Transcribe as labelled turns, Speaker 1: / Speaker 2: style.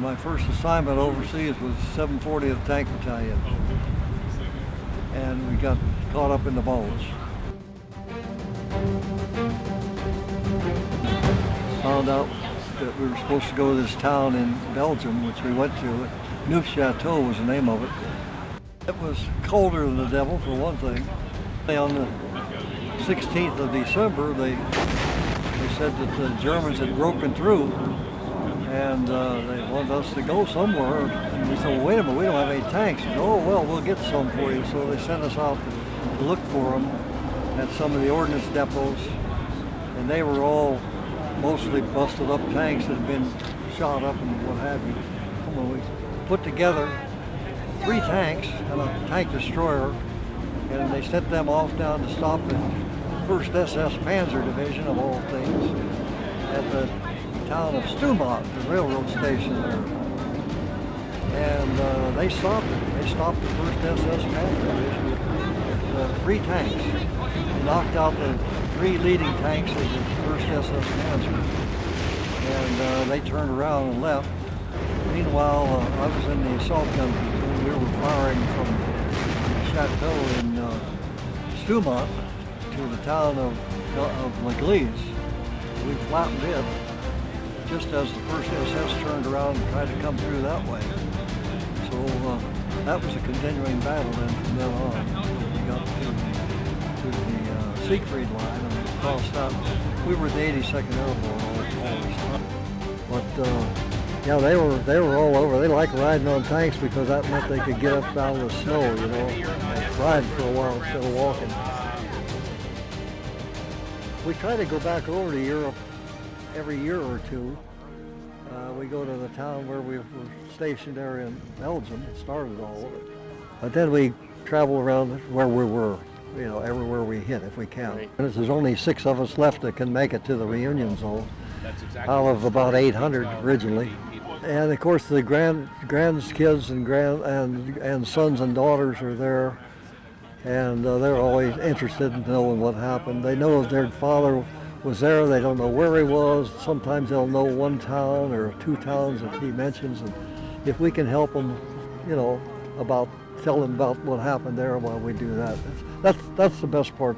Speaker 1: My first assignment overseas was 740th Tank Battalion, oh, and we got caught up in the Bulge. Found out that we were supposed to go to this town in Belgium, which we went to. Neufchâteau was the name of it. It was colder than the devil, for one thing. On the 16th of December, they they said that the Germans had broken through and uh, they wanted us to go somewhere. And we said, well, wait a minute, we don't have any tanks. Said, oh, well, we'll get some for you. So they sent us out to, look for them at some of the ordnance depots, and they were all mostly busted up tanks that had been shot up and what have you. Well, we put together three tanks and a tank destroyer, and they sent them off down to stop the 1st SS Panzer Division, of all things, at the town of Stoumont, the railroad station there. And uh, they stopped it. They stopped the 1st SS Panzer Division with uh, three tanks. They knocked out the three leading tanks of the 1st SS Panzer. And uh, they turned around and left. Meanwhile, uh, I was in the assault gun we were firing from Chateau in uh, Stoumont to the town of, of La Gleize. We flattened it just as the first SS turned around and tried to come through that way. So uh, that was a continuing battle then from then on we got to, to the uh, Siegfried line and we crossed out. We were the 82nd Airborne all, this time. But uh, yeah, they were they were all over. They liked riding on tanks because that meant they could get up out of the snow, you know, and ride for a while instead of walking. We try to go back over to Europe every year or two. Uh, we go to the town where we were stationed there in Belgium, started all of it. But then we travel around where we were, you know, everywhere we hit if we can. Right. And there's only six of us left that can make it to the reunion zone. Exactly out of about 800 originally. And of course the grand grandkids and grand and and sons and daughters are there, and uh, they're always interested in knowing what happened. They know their father was there. They don't know where he was. Sometimes they'll know one town or two towns that he mentions, and if we can help them, you know, about tell them about what happened there, while we do that. That's that's, that's the best part